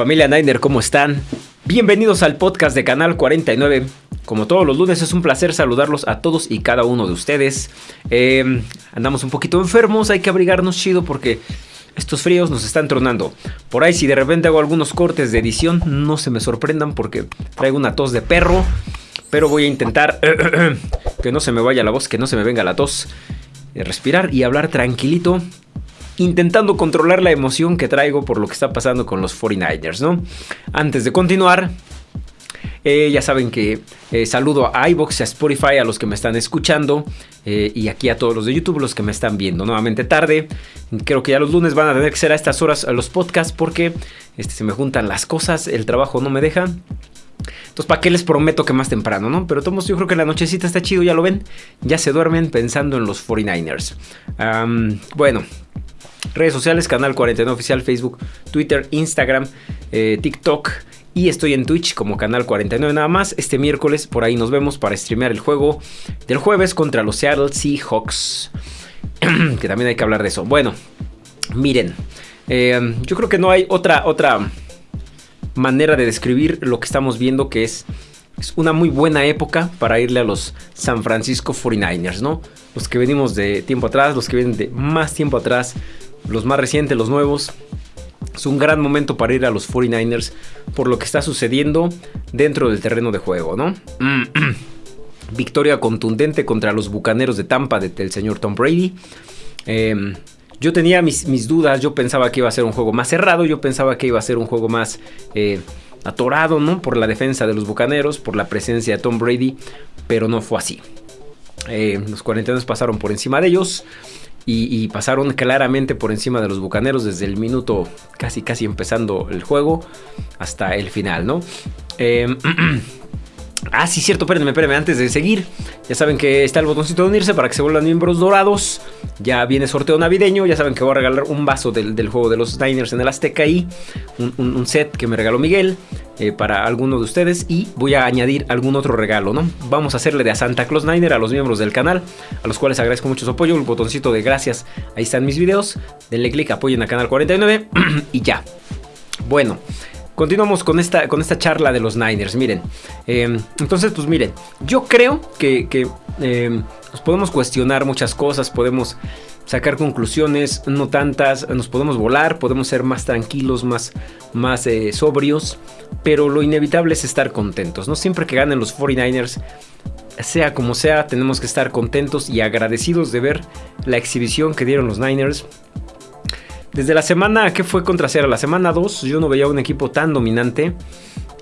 Familia Niner, ¿cómo están? Bienvenidos al podcast de Canal 49. Como todos los lunes es un placer saludarlos a todos y cada uno de ustedes. Eh, andamos un poquito enfermos, hay que abrigarnos chido porque estos fríos nos están tronando. Por ahí si de repente hago algunos cortes de edición, no se me sorprendan porque traigo una tos de perro. Pero voy a intentar que no se me vaya la voz, que no se me venga la tos. Eh, respirar y hablar tranquilito intentando controlar la emoción que traigo por lo que está pasando con los 49ers, ¿no? Antes de continuar, eh, ya saben que eh, saludo a iBox, a Spotify, a los que me están escuchando eh, y aquí a todos los de YouTube, los que me están viendo nuevamente tarde. Creo que ya los lunes van a tener que ser a estas horas los podcasts porque este, se me juntan las cosas, el trabajo no me deja. Entonces, ¿para qué les prometo que más temprano, no? Pero todos yo creo que la nochecita está chido, ya lo ven. Ya se duermen pensando en los 49ers. bueno, Redes sociales, Canal 49 Oficial, Facebook, Twitter, Instagram, eh, TikTok. Y estoy en Twitch como Canal 49 nada más. Este miércoles por ahí nos vemos para streamear el juego del jueves contra los Seattle Seahawks. que también hay que hablar de eso. Bueno, miren. Eh, yo creo que no hay otra, otra manera de describir lo que estamos viendo que es, es una muy buena época para irle a los San Francisco 49ers, ¿no? Los que venimos de tiempo atrás, los que vienen de más tiempo atrás, los más recientes, los nuevos. Es un gran momento para ir a los 49ers por lo que está sucediendo dentro del terreno de juego, ¿no? Victoria contundente contra los Bucaneros de Tampa del señor Tom Brady. Em, yo tenía mis, dudas, yo pensaba que iba a ser un juego más cerrado, yo pensaba que iba a ser un juego más eh, atorado, ¿no? Por la defensa de los Bucaneros, por la presencia de Tom Brady, pero no fue así. Eh, los 49 pasaron por encima de ellos y, pasaron claramente por encima de los Bucaneros desde el minuto casi casi empezando el juego hasta el final, ¿no? Eh, Ah, sí, cierto, espérenme, espérenme, antes de seguir, ya saben que está el botoncito de unirse para que se vuelvan miembros dorados. Ya viene sorteo navideño, ya saben que voy a regalar un vaso del, juego de los Niners en el Azteca y un, set que me regaló Miguel eh, para alguno de ustedes y voy a añadir algún otro regalo, ¿no? Vamos a hacerle de a Santa Claus Niner a los miembros del canal, a los cuales agradezco mucho su apoyo, el botoncito de gracias, ahí están mis videos, denle click, apoyen a Canal 49 y ya. Bueno, Continuamos con esta, con esta charla de los Niners. Miren, em, entonces, pues miren, yo creo que, em, nos podemos cuestionar muchas cosas, podemos sacar conclusiones, no tantas, nos podemos volar, podemos ser más tranquilos, más, más eh, sobrios, pero lo inevitable es estar contentos. No siempre que ganen los 49ers, sea como sea, tenemos que estar contentos y agradecidos de ver la exhibición que dieron los Niners desde la semana que fue contra Sierra, la semana 2, yo no veía un equipo tan dominante.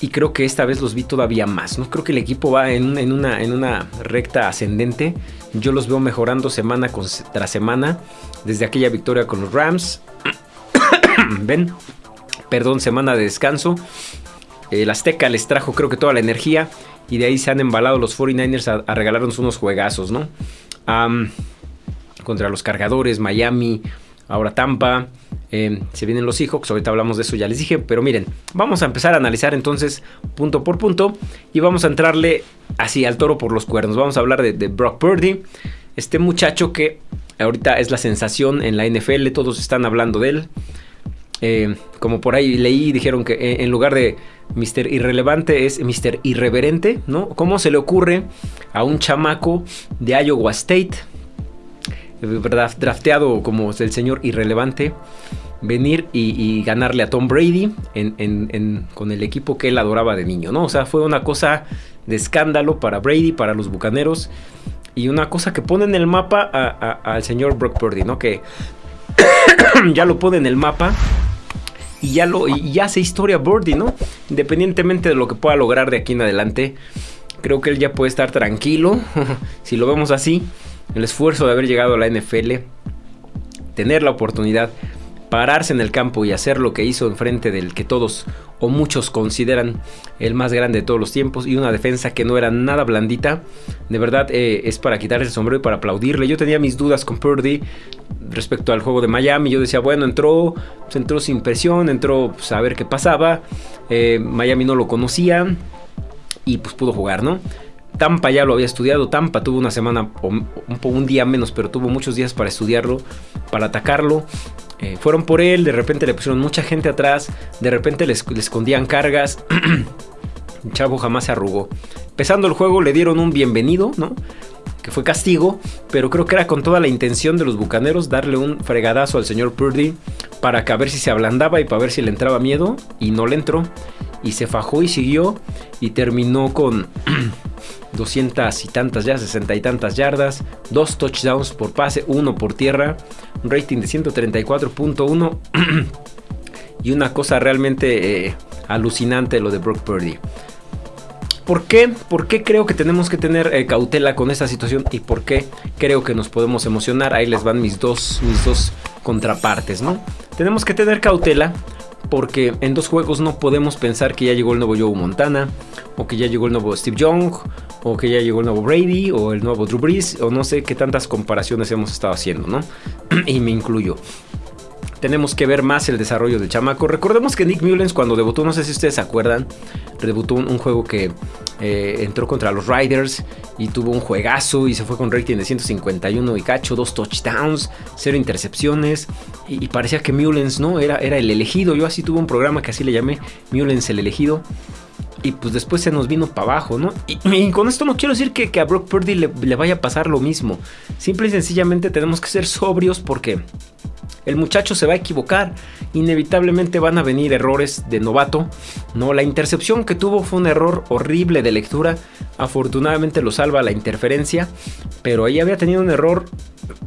Y creo que esta vez los vi todavía más. ¿no? Creo que el equipo va en, una, recta ascendente. Yo los veo mejorando semana tras semana. Desde aquella victoria con los Rams. Ven. Perdón, semana de descanso. El Azteca les trajo creo que toda la energía. Y de ahí se han embalado los 49ers a, regalarnos unos juegazos, ¿no? contra los cargadores, Miami, ahora Tampa. Eh, se vienen los Seahawks, ahorita hablamos de eso, ya les dije. Pero miren, vamos a empezar a analizar entonces punto por punto. Y vamos a entrarle así al toro por los cuernos. Vamos a hablar de, Brock Purdy. Este muchacho que ahorita es la sensación en la NFL. Todos están hablando de él. Eh, como por ahí leí, dijeron que eh, en lugar de Mr. Irrelevante es Mr. Irreverente, ¿no? ¿Cómo se le ocurre a un chamaco de Iowa State? Drafteado como el señor irrelevante, venir y, ganarle a Tom Brady con el equipo que él adoraba de niño, ¿no? O sea, fue una cosa de escándalo para Brady, para los Bucaneros, y una cosa que pone en el mapa al señor Brock Purdy, ¿no? Que ya lo pone en el mapa y ya, lo, y hace historia Birdie, ¿no? Independientemente de lo que pueda lograr de aquí en adelante, creo que él ya puede estar tranquilo, si lo vemos así el esfuerzo de haber llegado a la NFL, tener la oportunidad, pararse en el campo y hacer lo que hizo enfrente del que todos o muchos consideran el más grande de todos los tiempos y una defensa que no era nada blandita, de verdad eh, es para quitarse el sombrero y para aplaudirle. Yo tenía mis dudas con Purdy respecto al juego de Miami, yo decía, bueno, entró, pues, entró sin presión, entró pues, a ver qué pasaba, eh, Miami no lo conocía y pues pudo jugar, ¿no? Tampa ya lo había estudiado. Tampa tuvo una semana, un, día menos, pero tuvo muchos días para estudiarlo, para atacarlo. Eh, fueron por él, de repente le pusieron mucha gente atrás, de repente le, escondían cargas. el chavo jamás se arrugó. Empezando el juego le dieron un bienvenido, ¿no? Que fue castigo, pero creo que era con toda la intención de los bucaneros darle un fregadazo al señor Purdy para que a ver si se ablandaba y para ver si le entraba miedo. Y no le entró. Y se fajó y siguió. Y terminó con 200 y tantas ya, 60 y tantas yardas, dos touchdowns por pase, uno por tierra, un rating de 134.1 y una cosa realmente eh, alucinante lo de Brock Purdy. ¿Por qué? ¿Por qué creo que tenemos que tener eh, cautela con esta situación? ¿Y por qué creo que nos podemos emocionar? Ahí les van mis dos, mis dos contrapartes, ¿no? Tenemos que tener cautela porque en dos juegos no podemos pensar que ya llegó el nuevo Joe Montana, o que ya llegó el nuevo Steve Young, o que ya llegó el nuevo Brady, o el nuevo Drew Brees, o no sé qué tantas comparaciones hemos estado haciendo, ¿no? y me incluyo. Tenemos que ver más el desarrollo del chamaco. Recordemos que Nick Mullens cuando debutó, no sé si ustedes se acuerdan, debutó un, juego que eh, entró contra los Riders y tuvo un juegazo y se fue con rating de 151 y cacho, dos touchdowns, cero intercepciones y, parecía que Mullens no era, era el elegido. Yo así tuve un programa que así le llamé Mullens el elegido. Y pues después se nos vino para abajo, ¿no? Y, con esto no quiero decir que, a Brock Purdy le, le, vaya a pasar lo mismo. Simple y sencillamente tenemos que ser sobrios porque el muchacho se va a equivocar. Inevitablemente van a venir errores de novato. No, la intercepción que tuvo fue un error horrible de lectura. Afortunadamente lo salva la interferencia. Pero ahí había tenido un error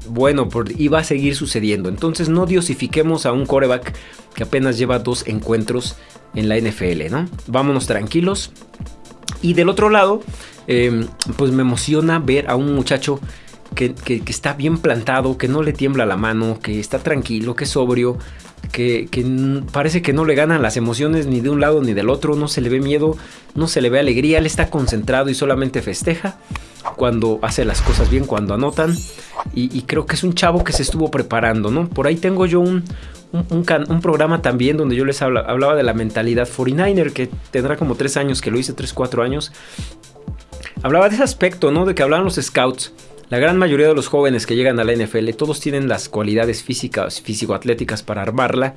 bueno y va a seguir sucediendo. Entonces no diosifiquemos a un coreback que apenas lleva dos encuentros en la NFL, ¿no? Vámonos tranquilos. Y del otro lado, em, pues me emociona ver a un muchacho que, está bien plantado, que no le tiembla la mano, que está tranquilo, que es sobrio, que, parece que no le ganan las emociones ni de un lado ni del otro, no se le ve miedo, no se le ve alegría, él está concentrado y solamente festeja cuando hace las cosas bien, cuando anotan. Y, creo que es un chavo que se estuvo preparando, ¿no? Por ahí tengo yo un, programa también donde yo les hablaba de la mentalidad 49er, que tendrá como 3 años, que lo hice 3, 4 años. Hablaba de ese aspecto, ¿no? De que hablaban los scouts la gran mayoría de los jóvenes que llegan a la NFL, todos tienen las cualidades físicas, físico-atléticas para armarla.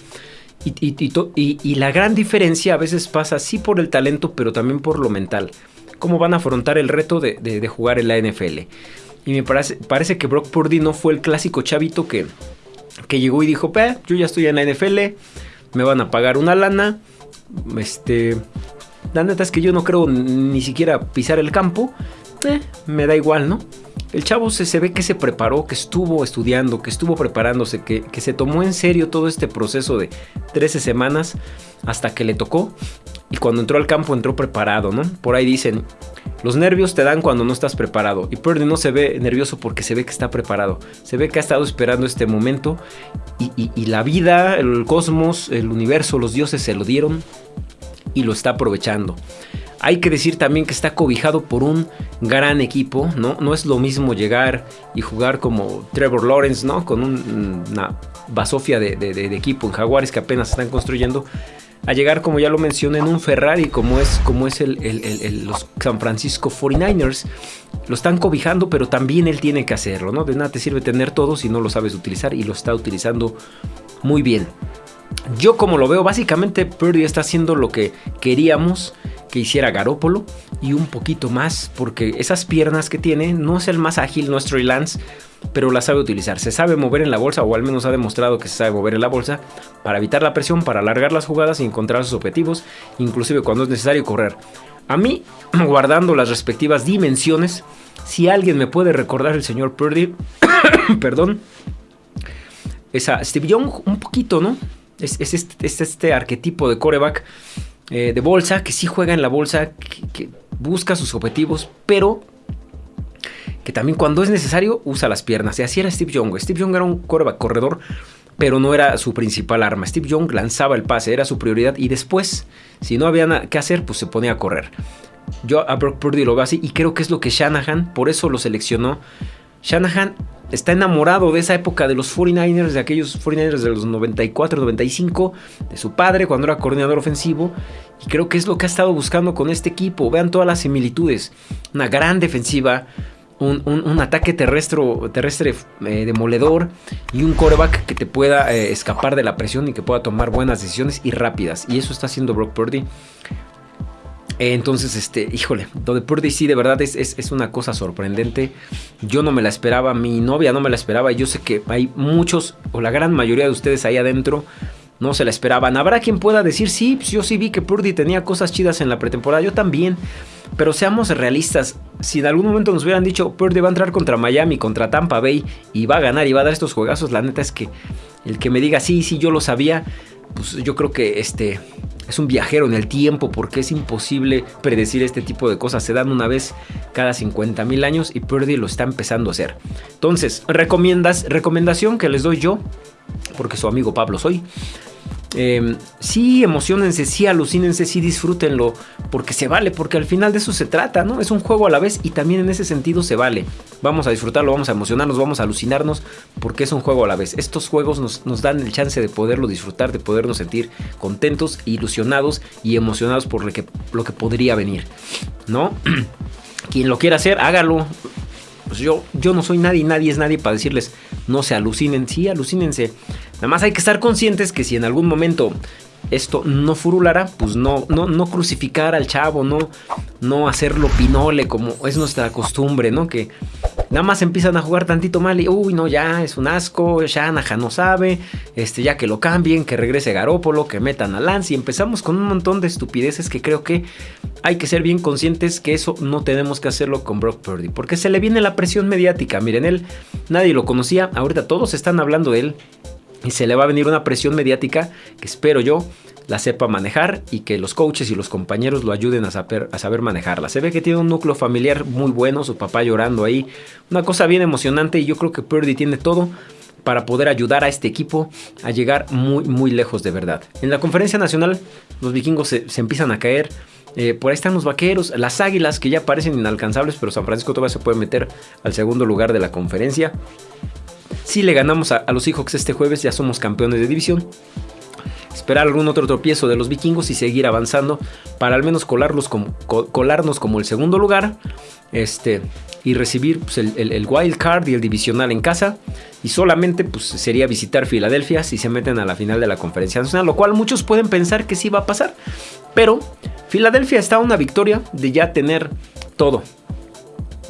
Y, la gran diferencia a veces pasa sí por el talento, pero también por lo mental. Cómo van a afrontar el reto de, jugar en la NFL. Y me parece, parece, que Brock Purdy no fue el clásico chavito que, que llegó y dijo, yo ya estoy en la NFL, me van a pagar una lana. Este, la neta es que yo no creo ni siquiera pisar el campo. Eh, me da igual, ¿no? El chavo se, ve que se preparó, que estuvo estudiando, que estuvo preparándose, que, que se tomó en serio todo este proceso de 13 semanas hasta que le tocó. Y cuando entró al campo entró preparado, ¿no? Por ahí dicen, los nervios te dan cuando no estás preparado. Y Purdy no se ve nervioso porque se ve que está preparado. Se ve que ha estado esperando este momento. Y, y, la vida, el cosmos, el universo, los dioses se lo dieron. Y lo está aprovechando. Hay que decir también que está cobijado por un gran equipo, ¿no? No es lo mismo llegar y jugar como Trevor Lawrence, ¿no? Con una basofia de, equipo en Jaguares que apenas están construyendo, a llegar, como ya lo mencioné, en un Ferrari, como es, como es el, los San Francisco 49ers. Lo están cobijando, pero también él tiene que hacerlo, ¿no? De nada te sirve tener todo si no lo sabes utilizar y lo está utilizando muy bien. Yo como lo veo, básicamente Purdy está haciendo lo que queríamos que hiciera Garópolo y un poquito más, porque esas piernas que tiene no es el más ágil nuestro Lance, pero la sabe utilizar. Se sabe mover en la bolsa, o al menos ha demostrado que se sabe mover en la bolsa, para evitar la presión, para alargar las jugadas y encontrar sus objetivos, inclusive cuando es necesario correr. A mí, guardando las respectivas dimensiones, si alguien me puede recordar el señor Purdy, perdón, es a Steve Young un poquito, ¿no? Es, este, es este arquetipo de coreback eh, de bolsa, que sí juega en la bolsa, que, busca sus objetivos, pero que también cuando es necesario usa las piernas. Y así era Steve Young. Steve Young era un corredor, pero no era su principal arma. Steve Young lanzaba el pase, era su prioridad. Y después, si no había nada que hacer, pues se ponía a correr. Yo a Brock Purdy lo veo así y creo que es lo que Shanahan, por eso lo seleccionó. Shanahan está enamorado de esa época de los 49ers, de aquellos 49ers de los 94, 95, de su padre cuando era coordinador ofensivo. Y creo que es lo que ha estado buscando con este equipo. Vean todas las similitudes. Una gran defensiva, un, ataque terrestre, terrestre eh, demoledor y un coreback que te pueda eh, escapar de la presión y que pueda tomar buenas decisiones y rápidas. Y eso está haciendo Brock Purdy. Entonces, este, híjole, lo de Purdy sí, de verdad es, es, una cosa sorprendente. Yo no me la esperaba, mi novia no me la esperaba. Yo sé que hay muchos, o la gran mayoría de ustedes ahí adentro, no se la esperaban. Habrá quien pueda decir, sí, pues yo sí vi que Purdy tenía cosas chidas en la pretemporada. Yo también. Pero seamos realistas, si en algún momento nos hubieran dicho Purdy va a entrar contra Miami, contra Tampa Bay y va a ganar y va a dar estos juegazos, la neta es que el que me diga sí, sí, yo lo sabía, pues yo creo que este es un viajero en el tiempo porque es imposible predecir este tipo de cosas. Se dan una vez cada 50 mil años y Purdy lo está empezando a hacer. Entonces, recomiendas, recomendación que les doy yo, porque su amigo Pablo soy. Eh, sí, emocionense, sí, alucínense, sí, disfrútenlo, porque se vale, porque al final de eso se trata, ¿no? Es un juego a la vez y también en ese sentido se vale. Vamos a disfrutarlo, vamos a emocionarnos, vamos a alucinarnos, porque es un juego a la vez. Estos juegos nos, dan el chance de poderlo disfrutar, de podernos sentir contentos, ilusionados y emocionados por lo que, lo que podría venir, ¿no? Quien lo quiera hacer, hágalo. Pues yo, yo no soy nadie, nadie es nadie para decirles, no se alucinen, sí, alucínense. Nada más hay que estar conscientes que si en algún momento esto no furulara, pues no, no, no crucificar al chavo, no, no hacerlo pinole como es nuestra costumbre, ¿no? Que nada más empiezan a jugar tantito mal y, uy, no, ya es un asco, Shanahan no sabe, este, ya que lo cambien, que regrese Garópolo, que metan a Lance y empezamos con un montón de estupideces que creo que hay que ser bien conscientes que eso no tenemos que hacerlo con Brock Purdy, porque se le viene la presión mediática, miren, él nadie lo conocía, ahorita todos están hablando de él, y se le va a venir una presión mediática que espero yo la sepa manejar y que los coaches y los compañeros lo ayuden a saber, a saber manejarla. Se ve que tiene un núcleo familiar muy bueno, su papá llorando ahí, una cosa bien emocionante y yo creo que Purdy tiene todo para poder ayudar a este equipo a llegar muy muy lejos de verdad. En la conferencia nacional los vikingos se, empiezan a caer, eh, por ahí están los vaqueros, las águilas que ya parecen inalcanzables, pero San Francisco todavía se puede meter al segundo lugar de la conferencia. Si le ganamos a, los Seahawks este jueves, ya somos campeones de división. Esperar algún otro tropiezo de los vikingos y seguir avanzando para al menos colarnos como el segundo lugar. Este, y recibir pues, el, wild card y el divisional en casa. Y solamente pues, sería visitar Filadelfia si se meten a la final de la conferencia nacional. Lo cual muchos pueden pensar que sí va a pasar. Pero Filadelfia está a una victoria de ya tener todo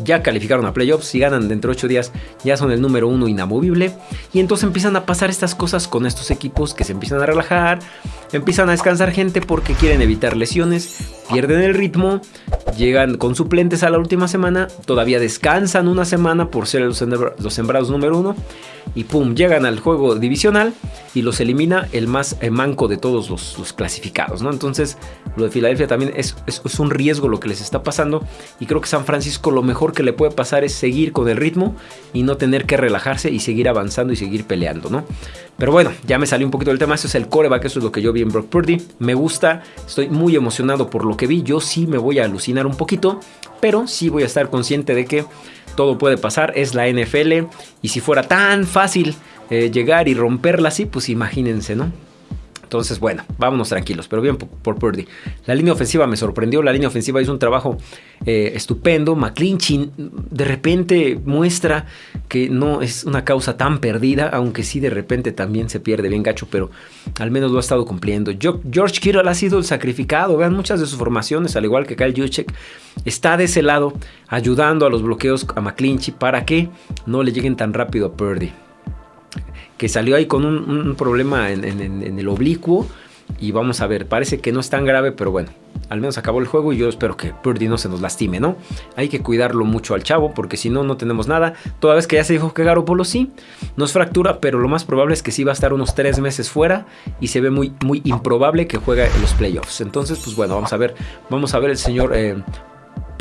ya calificaron a playoffs, si ganan dentro de 8 días ya son el número uno inamovible. Y entonces empiezan a pasar estas cosas con estos equipos que se empiezan a relajar, empiezan a descansar gente porque quieren evitar lesiones, pierden el ritmo, llegan con suplentes a la última semana, todavía descansan una semana por ser los, sembrados número uno y pum, llegan al juego divisional y los elimina el más eh, manco de todos los, clasificados, ¿no? Entonces, lo de Filadelfia también es, es, un riesgo lo que les está pasando y creo que San Francisco lo mejor que le puede pasar es seguir con el ritmo y no tener que relajarse y seguir avanzando y seguir peleando, ¿no? Pero bueno, ya me salió un poquito del tema, eso es el coreback, eso es lo que yo vi en Brock Purdy, me gusta, estoy muy emocionado por lo que vi, yo sí me voy a alucinar un poquito, pero sí voy a estar consciente de que todo puede pasar, es la NFL y si fuera tan fácil eh, llegar y romperla así, pues imagínense, ¿no? Entonces, bueno, vámonos tranquilos, pero bien por, Purdy. La línea ofensiva me sorprendió, la línea ofensiva hizo un trabajo eh, estupendo. McClinchin de repente muestra que no es una causa tan perdida, aunque sí de repente también se pierde bien gacho, pero al menos lo ha estado cumpliendo. George Kittle ha sido el sacrificado, vean muchas de sus formaciones, al igual que Kyle Juszczyk, está de ese lado ayudando a los bloqueos a McClinchy para que no le lleguen tan rápido a Purdy que salió ahí con un, problema en, el oblicuo. Y vamos a ver, parece que no es tan grave, pero bueno, al menos acabó el juego y yo espero que Purdy no se nos lastime, ¿no? Hay que cuidarlo mucho al chavo porque si no, no tenemos nada. Toda vez que ya se dijo que Garoppolo sí, nos fractura, pero lo más probable es que sí va a estar unos tres meses fuera y se ve muy, muy improbable que juegue en los playoffs. Entonces, pues bueno, vamos a ver, vamos a ver el señor eh,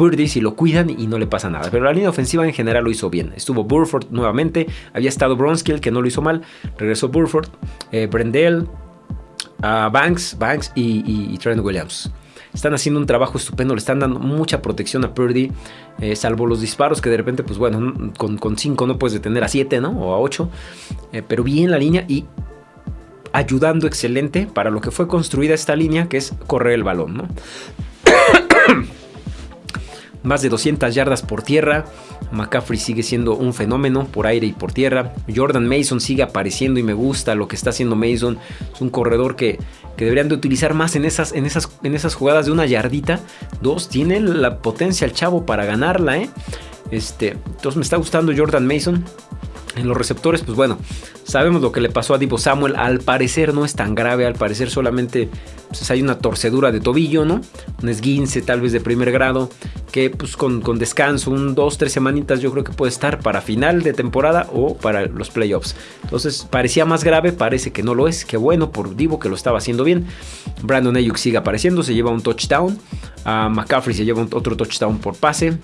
Purdy si lo cuidan y no le pasa nada. Pero la línea ofensiva en general lo hizo bien. Estuvo Burford nuevamente, había estado Bronskill que no lo hizo mal, regresó Burford, eh, Brendel, Banks, Banks y, Trent Williams. Están haciendo un trabajo estupendo, le están dando mucha protección a Purdy, eh, salvo los disparos que de repente, pues bueno, con 5 no puedes detener a 7, ¿no? O a 8. Eh, pero bien la línea y ayudando excelente para lo que fue construida esta línea, que es correr el balón, ¿no? más de 200 yardas por tierra. McCaffrey sigue siendo un fenómeno por aire y por tierra. Jordan Mason sigue apareciendo y me gusta lo que está haciendo Mason. Es un corredor que, deberían de utilizar más en esas, en, esas, en esas jugadas de una yardita. Dos, tiene la potencia el chavo para ganarla. ¿eh? Este, entonces me está gustando Jordan Mason. En los receptores, pues bueno, sabemos lo que le pasó a Divo Samuel. Al parecer no es tan grave, al parecer solamente pues, hay una torcedura de tobillo, ¿no? Un esguince tal vez de primer grado, que pues con, descanso, un dos, tres semanitas yo creo que puede estar para final de temporada o para los playoffs. Entonces parecía más grave, parece que no lo es. Qué bueno por Divo que lo estaba haciendo bien. Brandon Ayuk sigue apareciendo, se lleva un touchdown. A McCaffrey se lleva otro touchdown por pase.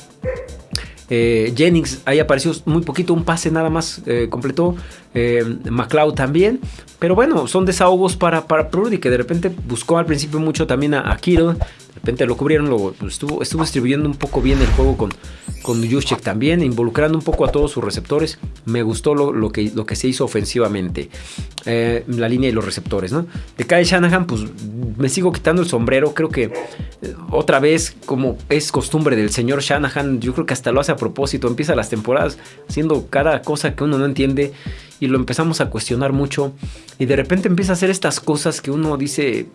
Eh, Jennings ahí apareció muy poquito, un pase nada más eh, completó. Eh, McLeod también. Pero bueno, son desahogos para, para Purdy que de repente buscó al principio mucho también a, a Kittle. De repente lo cubrieron, lo, estuvo, estuvo distribuyendo un poco bien el juego con, con Juszczyk también, involucrando un poco a todos sus receptores. Me gustó lo, que, se hizo ofensivamente, eh, la línea y los receptores. ¿no? De Kyle Shanahan, pues me sigo quitando el sombrero. Creo que eh, otra vez, como es costumbre del señor Shanahan, yo creo que hasta lo hace a propósito. Empieza las temporadas haciendo cada cosa que uno no entiende y lo empezamos a cuestionar mucho. Y de repente empieza a hacer estas cosas que uno dice,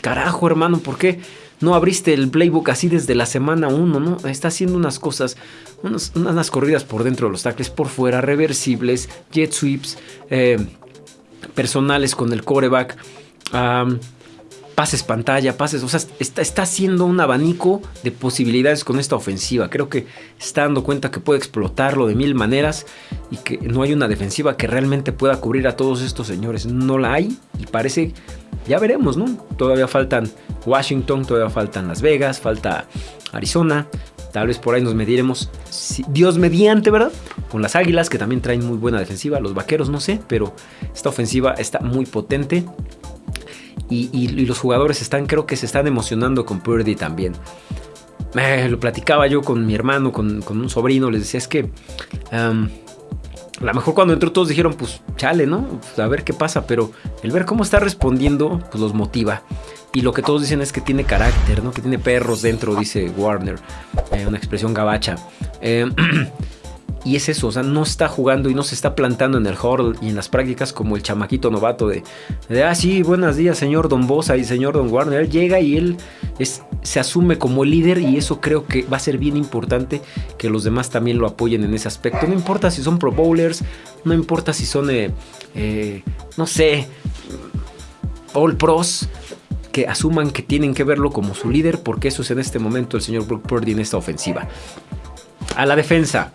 carajo hermano, ¿por qué? No abriste el playbook así desde la semana 1, ¿no? Está haciendo unas cosas, unas, corridas por dentro de los tackles, por fuera, reversibles, jet sweeps, eh, personales con el coreback, pases pantalla, pases, o sea, está, haciendo un abanico de posibilidades con esta ofensiva. Creo que está dando cuenta que puede explotarlo de mil maneras y que no hay una defensiva que realmente pueda cubrir a todos estos señores. No la hay y parece, ya veremos, ¿no? Todavía faltan Washington, todavía faltan Las Vegas, falta Arizona. Tal vez por ahí nos mediremos, Dios mediante, ¿verdad? Con las Águilas, que también traen muy buena defensiva. Los Vaqueros, no sé, pero esta ofensiva está muy potente. Y, los jugadores están, creo que se están emocionando con Purdy también. lo platicaba yo con mi hermano, con, un sobrino, les decía, es que... a lo mejor cuando entró todos dijeron, pues chale, ¿no? Pues, a ver qué pasa, pero el ver cómo está respondiendo, pues los motiva. Y lo que todos dicen es que tiene carácter, ¿no? Que tiene perros dentro, dice Warner. Eh, una expresión gabacha. Eh, y es eso, o sea, no está jugando y no se está plantando en el hall y en las prácticas como el chamaquito novato de, de ah, sí, buenos días, señor Don Bosa y señor Don Warner. Él llega y él se asume como líder y eso creo que va a ser bien importante que los demás también lo apoyen en ese aspecto. No importa si son pro bowlers, no importa si son, eh, no sé, all pros que asuman que tienen que verlo como su líder, porque eso es en este momento el señor Brock Purdy en esta ofensiva. A la defensa.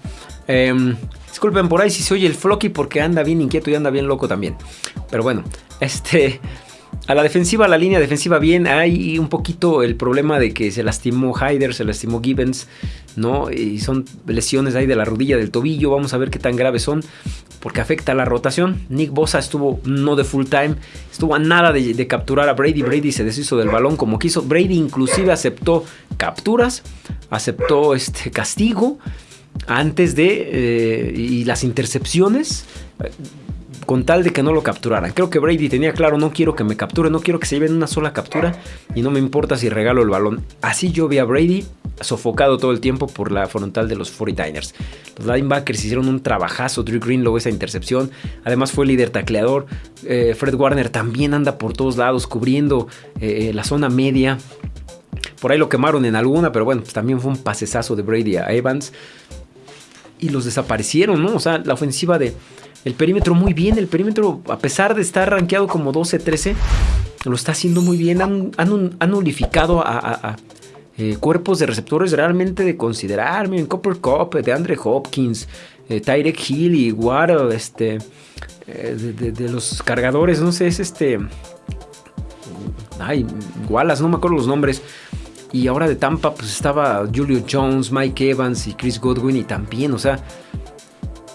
Em, disculpen por ahí si se oye el Flocky porque anda bien inquieto y anda bien loco también. Pero bueno, este... A la defensiva, la línea defensiva bien, hay un poquito el problema de que se lastimó Hyder, se lastimó Gibbons, ¿no? Y son lesiones ahí de la rodilla, del tobillo, vamos a ver qué tan graves son, porque afecta la rotación. Nick Bosa estuvo no de full time, estuvo a nada de, capturar a Brady, Brady se deshizo del balón como quiso, Brady inclusive aceptó capturas, aceptó este castigo antes de, eh, y las intercepciones con tal de que no lo capturaran. Creo que Brady tenía claro, no quiero que me capture, no quiero que se lleven una sola captura y no me importa si regalo el balón. Así yo vi a Brady sofocado todo el tiempo por la frontal de los 49ers. Los linebackers hicieron un trabajazo, Drew Greenlow esa intercepción, además fue líder tacleador, eh, Fred Warner también anda por todos lados cubriendo eh, la zona media. Por ahí lo quemaron en alguna, pero bueno, pues también fue un pasesazo de Brady a Evans. Y los desaparecieron, ¿no? O sea, la ofensiva de, el perímetro muy bien, el perímetro, a pesar de estar rankeado como 12-13, lo está haciendo muy bien. Han, han, unificado a, eh, cuerpos de receptores realmente de considerar. Miren, Copper Cup, de Andre Hopkins, eh, Tyrek Hill y Waddle, este, eh, de, los cargadores, no sé, es este. Ay, Wallace, no me acuerdo los nombres. Y ahora de Tampa, pues estaba Julio Jones, Mike Evans y Chris Godwin. Y también, o sea,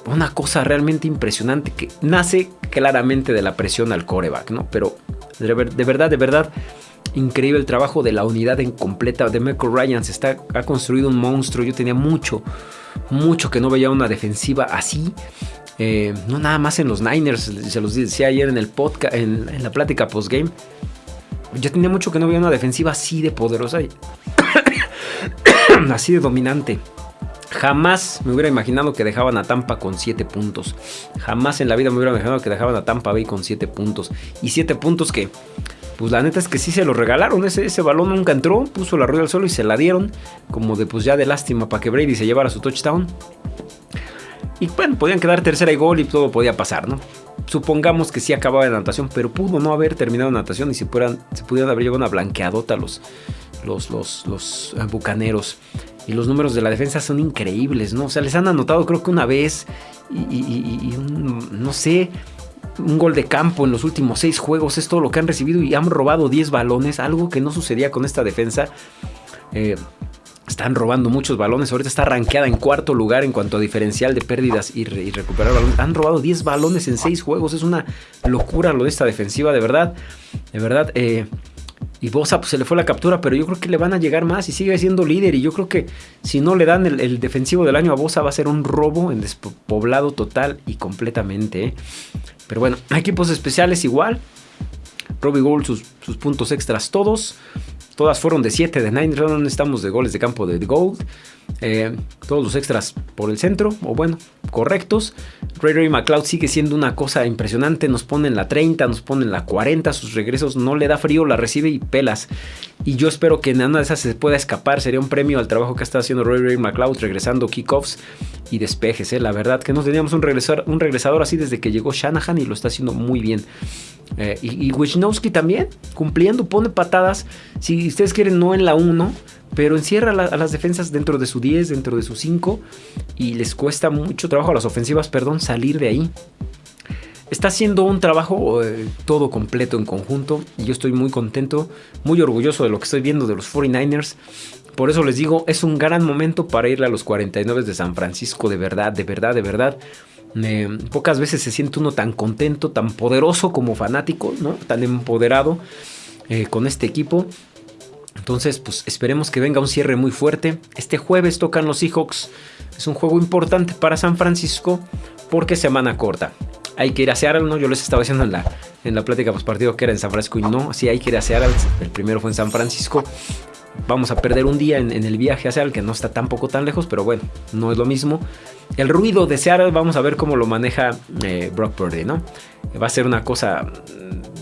una cosa realmente impresionante que nace claramente de la presión al coreback, ¿no? Pero de, verdad, de verdad, increíble el trabajo de la unidad en completa. De Michael Ryan se está, ha construido un monstruo. Yo tenía mucho, mucho que no veía una defensiva así. Eh, no nada más en los Niners, se los decía ayer en el podcast, en, en la plática postgame. Yo tenía mucho que no veía una defensiva así de poderosa. así de dominante. Jamás me hubiera imaginado que dejaban a Tampa con 7 puntos. Jamás en la vida me hubiera imaginado que dejaban a Tampa Bay con 7 puntos. Y 7 puntos que, pues la neta es que sí se lo regalaron. Ese, ese balón nunca entró, puso la rueda al suelo y se la dieron. Como de pues ya de lástima para que Brady se llevara su touchdown. Y bueno, podían quedar tercera y gol y todo podía pasar, ¿no? Supongamos que sí acababa de natación, pero pudo no haber terminado natación y se, se pudieran haber llevado una blanqueadota los, los, los, los eh, bucaneros. Y los números de la defensa son increíbles, ¿no? O sea, les han anotado creo que una vez y, no sé, un gol de campo en los últimos seis juegos. Es todo lo que han recibido y han robado 10 balones, algo que no sucedía con esta defensa. Eh, están robando muchos balones. Ahorita está rankeada en cuarto lugar en cuanto a diferencial de pérdidas y, recuperar balones. Han robado 10 balones en 6 juegos. Es una locura lo de esta defensiva, de verdad. De verdad. Eh, y Bosa pues, se le fue la captura, pero yo creo que le van a llegar más y sigue siendo líder. Y yo creo que si no le dan el, defensivo del año a Bosa va a ser un robo en despoblado total y completamente. ¿eh? Pero bueno, equipos especiales igual. Robbie Gold sus puntos extras todos. Todas fueron de 7 de 9. No estamos de goles de campo de Gold. Eh, todos los extras por el centro, o bueno, correctos. Ray Ray McLeod sigue siendo una cosa impresionante. Nos ponen la 30, nos ponen la 40. Sus regresos no le da frío, la recibe y pelas. Y yo espero que en una de esas se pueda escapar. Sería un premio al trabajo que está haciendo Ray Ray McLeod regresando kickoffs y despejes. ¿eh? La verdad que no teníamos un regresador, un regresador así desde que llegó Shanahan y lo está haciendo muy bien. Eh, y, y Wisnowski también, cumpliendo, pone patadas. Si ustedes quieren, no en la 1 pero encierra a las defensas dentro de su 10, dentro de su 5 y les cuesta mucho trabajo a las ofensivas, perdón, salir de ahí. Está haciendo un trabajo eh, todo completo en conjunto y yo estoy muy contento, muy orgulloso de lo que estoy viendo de los 49ers. Por eso les digo, es un gran momento para irle a los 49 de San Francisco, de verdad, de verdad, de verdad. pocas veces se siente uno tan contento, tan poderoso como fanático, ¿no? tan empoderado eh, con este equipo. Entonces, pues esperemos que venga un cierre muy fuerte. Este jueves tocan los Seahawks. Es un juego importante para San Francisco porque semana corta. Hay que ir a Seattle, ¿no? Yo les estaba diciendo en la, en la plática partido que era en San Francisco y no, sí hay que ir a Seattle. El primero fue en San Francisco. Vamos a perder un día en, el viaje a Seattle, que no está tampoco tan lejos, pero bueno, no es lo mismo. El ruido de Seattle, vamos a ver cómo lo maneja eh, Brock Purdy, ¿no? Va a ser una cosa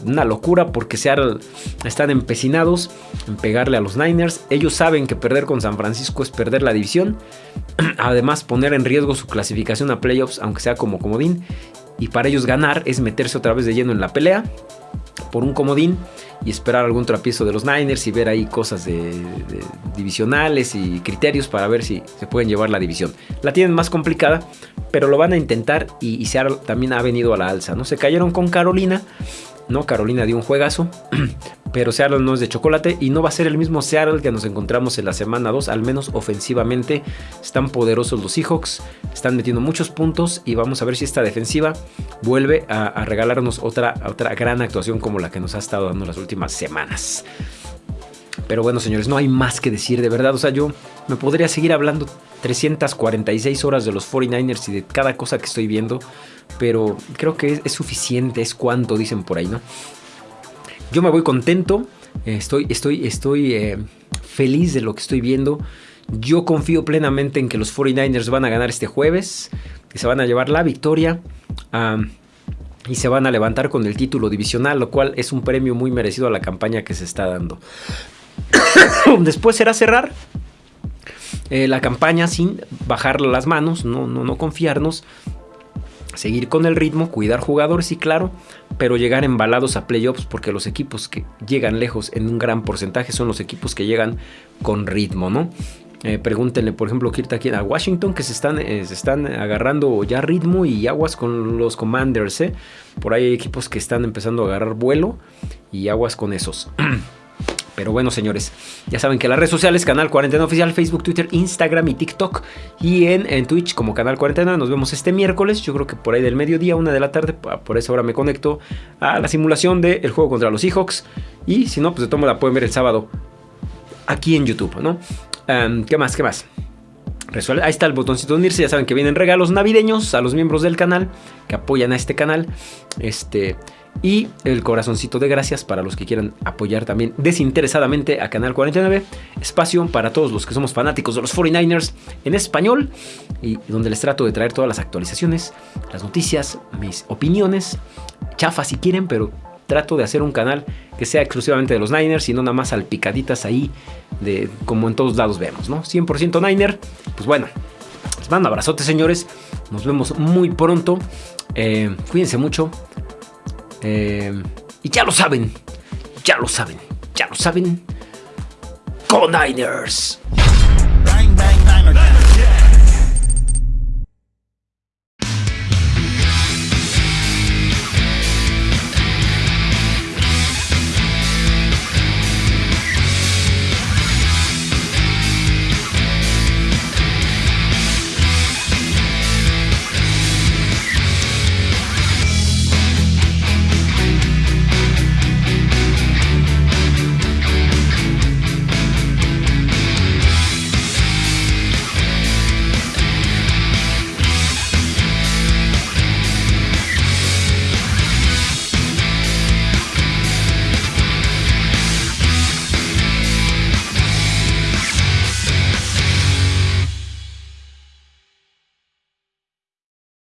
una locura porque Seattle están empecinados en pegarle a los Niners. Ellos saben que perder con San Francisco es perder la división. Además, poner en riesgo su clasificación a playoffs, aunque sea como comodín. Y para ellos ganar es meterse otra vez de lleno en la pelea por un comodín y esperar algún tropiezo de los Niners y ver ahí cosas de, divisionales y criterios para ver si se pueden llevar la división. La tienen más complicada, pero lo van a intentar y, y también ha venido a la alza. ¿no? Se cayeron con Carolina, ¿no? Carolina dio un juegazo, pero Seattle no es de chocolate y no va a ser el mismo Seattle que nos encontramos en la semana 2, al menos ofensivamente. Están poderosos los Seahawks, están metiendo muchos puntos y vamos a ver si esta defensiva vuelve a, regalarnos otra, otra gran actuación como la que nos ha estado dando las últimas semanas. Pero bueno, señores, no hay más que decir de verdad. O sea, yo me podría seguir hablando 346 horas de los 49ers y de cada cosa que estoy viendo pero creo que es, suficiente, es cuanto dicen por ahí, ¿no? Yo me voy contento, estoy, estoy, estoy eh, feliz de lo que estoy viendo. Yo confío plenamente en que los 49ers van a ganar este jueves, que se van a llevar la victoria y se van a levantar con el título divisional, lo cual es un premio muy merecido a la campaña que se está dando. Después será cerrar eh, la campaña sin bajar las manos, no, no, no confiarnos seguir con el ritmo, cuidar jugadores y claro, pero llegar embalados a playoffs porque los equipos que llegan lejos en un gran porcentaje son los equipos que llegan con ritmo, ¿no? Eh, pregúntenle, por ejemplo, aquí a Washington que se están, eh, se están agarrando ya ritmo y aguas con los Commanders. ¿eh? Por ahí hay equipos que están empezando a agarrar vuelo y aguas con esos. Pero bueno, señores, ya saben que las redes sociales, Canal 49 Oficial, Facebook, Twitter, Instagram y TikTok. Y en, Twitch como Canal 49. Nos vemos este miércoles, yo creo que por ahí del mediodía, una de la tarde. Por esa hora me conecto a la simulación del juego contra los Seahawks. Y si no, pues de todo la pueden ver el sábado aquí en YouTube, ¿no? ¿Qué más? ¿Qué más? Ahí está el botoncito de unirse. Ya saben que vienen regalos navideños a los miembros del canal que apoyan a este canal. Este. Y el corazoncito de gracias para los que quieran apoyar también desinteresadamente a Canal 49. Espacio para todos los que somos fanáticos de los 49ers en español. Y donde les trato de traer todas las actualizaciones, las noticias, mis opiniones. Chafa si quieren, pero trato de hacer un canal que sea exclusivamente de los Niners y no nada más salpicaditas ahí de como en todos lados vemos, ¿no? 100% Niner. Pues bueno, les mando abrazote, señores. Nos vemos muy pronto. Eh, cuídense mucho. Eh, y ya lo saben, ya lo saben, ya lo saben. Con Niners.